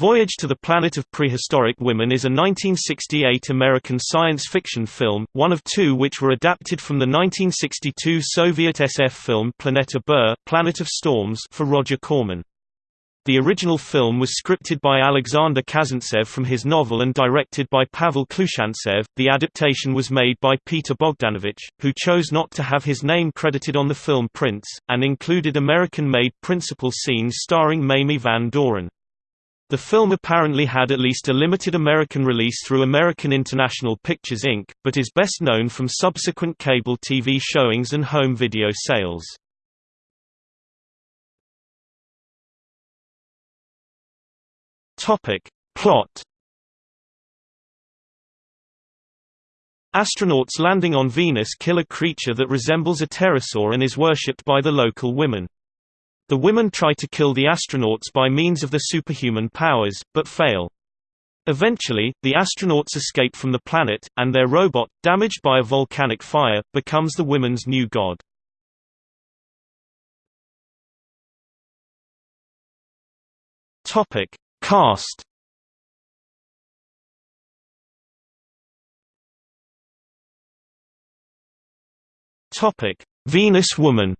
Voyage to the Planet of Prehistoric Women is a 1968 American science fiction film, one of two which were adapted from the 1962 Soviet SF film Planeta Bur, Planet of Storms for Roger Corman. The original film was scripted by Alexander Kazantsev from his novel and directed by Pavel Klushantsev. The adaptation was made by Peter Bogdanovich, who chose not to have his name credited on the film prints, and included American-made principal scenes starring Mamie Van Doren. The film apparently had at least a limited American release through American International Pictures Inc., but is best known from subsequent cable TV showings and home video sales. Topic. Plot Astronauts landing on Venus kill a creature that resembles a pterosaur and is worshipped by the local women. The women try to kill the astronauts by means of their superhuman powers, but fail. Eventually, the astronauts escape from the planet, and their robot, damaged by a volcanic fire, becomes the women's new god. Topic. Cast Topic: Venus Woman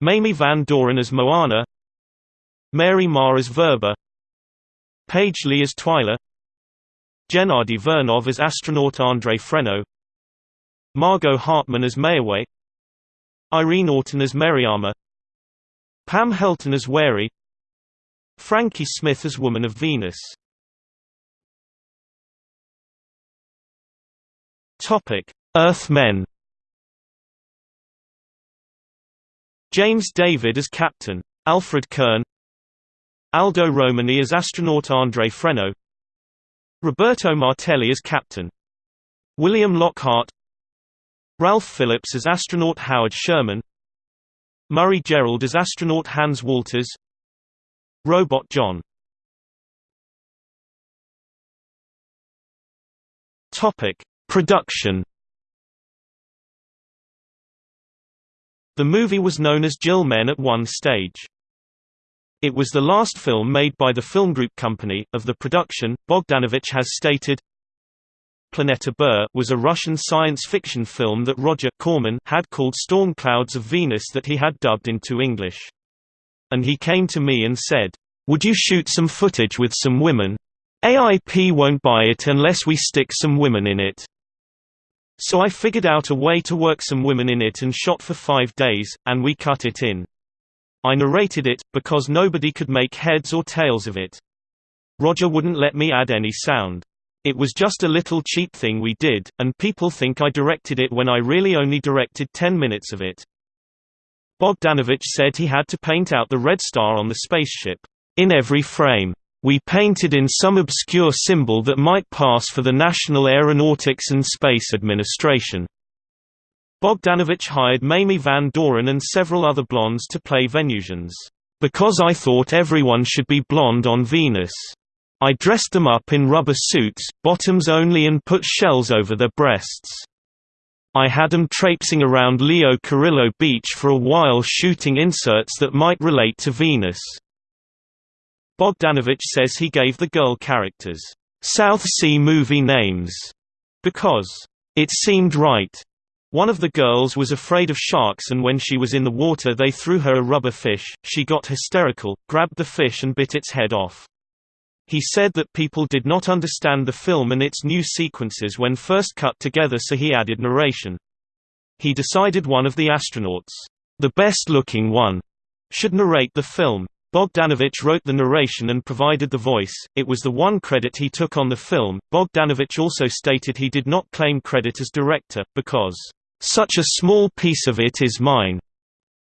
Mamie Van Doren as Moana Mary Marr as Verba Paige Lee as Twyla Gennady Vernov as astronaut Andrei Freno Margot Hartman as Mayowa Irene Orton as Meriama Pam Helton as Wary Frankie Smith as Woman of Venus. Topic: Earthmen James David as Captain. Alfred Kern Aldo Romani as astronaut Andre Freno Roberto Martelli as Captain. William Lockhart Ralph Phillips as astronaut Howard Sherman Murray Gerald as astronaut Hans Walters Robot John Topic: Production The movie was known as Jill Men at one stage. It was the last film made by the Film Group Company. Of the production, Bogdanovich has stated, Planeta Bur was a Russian science fiction film that Roger Corman had called Storm Clouds of Venus that he had dubbed into English. And he came to me and said, Would you shoot some footage with some women? AIP won't buy it unless we stick some women in it. So I figured out a way to work some women in it and shot for five days, and we cut it in. I narrated it, because nobody could make heads or tails of it. Roger wouldn't let me add any sound. It was just a little cheap thing we did, and people think I directed it when I really only directed 10 minutes of it. Bogdanovich said he had to paint out the red star on the spaceship, in every frame. We painted in some obscure symbol that might pass for the National Aeronautics and Space Administration. Bogdanovich hired Mamie Van Doren and several other blondes to play Venusians, because I thought everyone should be blonde on Venus. I dressed them up in rubber suits, bottoms only and put shells over their breasts. I had them traipsing around Leo Carrillo Beach for a while shooting inserts that might relate to Venus. Bogdanovich says he gave the girl characters South Sea movie names because it seemed right. One of the girls was afraid of sharks and when she was in the water they threw her a rubber fish, she got hysterical, grabbed the fish and bit its head off. He said that people did not understand the film and its new sequences when first cut together so he added narration. He decided one of the astronauts, the best-looking one, should narrate the film. Bogdanovich wrote the narration and provided the voice, it was the one credit he took on the film. Bogdanovich also stated he did not claim credit as director, because, such a small piece of it is mine.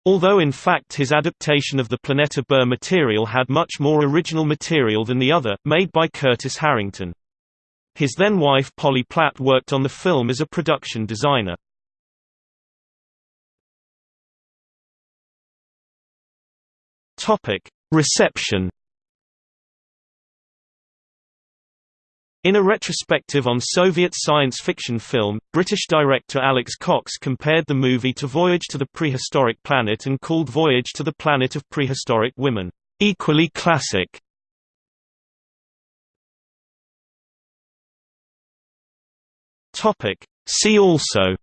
Although in fact his adaptation of the Planeta Bur material had much more original material than the other, made by Curtis Harrington. His then-wife Polly Platt worked on the film as a production designer. Topic: Reception. In a retrospective on Soviet science fiction film, British director Alex Cox compared the movie to Voyage to the Prehistoric Planet and called Voyage to the Planet of Prehistoric Women, Equally classic. See also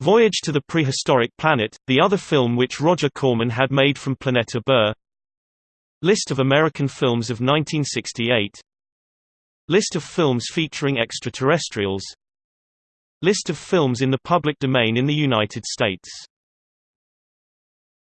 Voyage to the Prehistoric Planet, the other film which Roger Corman had made from Planeta Bur List of American films of 1968 List of films featuring extraterrestrials. List of films in the public domain in the United States